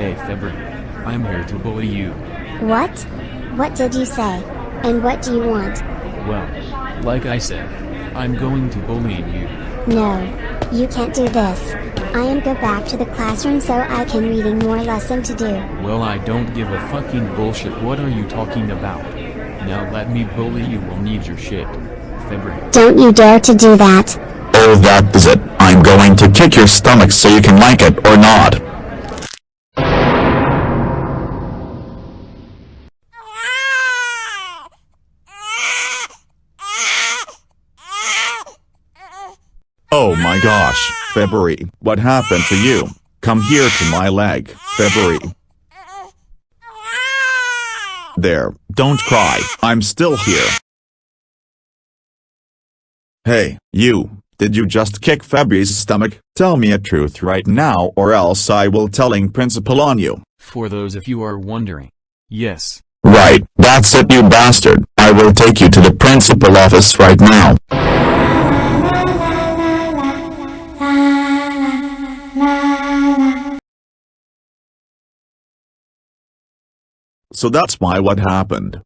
February. I'm here to bully you. What? What did you say? And what do you want? Well, like I said, I'm going to bully you. No. You can't do this. I am go back to the classroom so I can reading more lesson to do. Well I don't give a fucking bullshit what are you talking about? Now let me bully you will need your shit. February. Don't you dare to do that. Oh that is it. I'm going to kick your stomach so you can like it or not. Oh my gosh, February, what happened to you? Come here to my leg, February. There, don't cry, I'm still here. Hey, you, did you just kick February's stomach? Tell me a truth right now or else I will telling principal on you. For those of you are wondering. Yes. Right, that's it you bastard. I will take you to the principal office right now. So that's why what happened.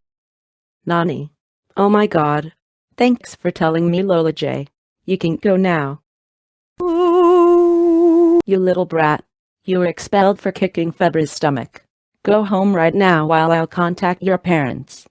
Nani. Oh my god. Thanks for telling me Lola J. You can go now. You little brat. You were expelled for kicking Febra's stomach. Go home right now while I'll contact your parents.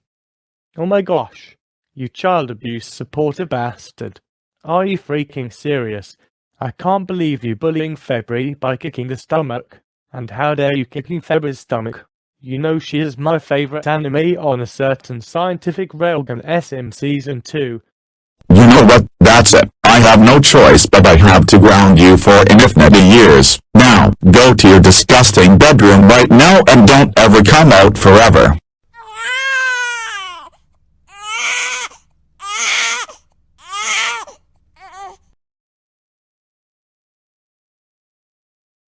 Oh my gosh. You child abuse supporter bastard. Are you freaking serious? I can't believe you bullying February by kicking the stomach. And how dare you kicking Febra's stomach? You know she is my favorite anime on a certain scientific railgun SM Season 2. You know what, that's it. I have no choice but I have to ground you for infinity years. Now, go to your disgusting bedroom right now and don't ever come out forever.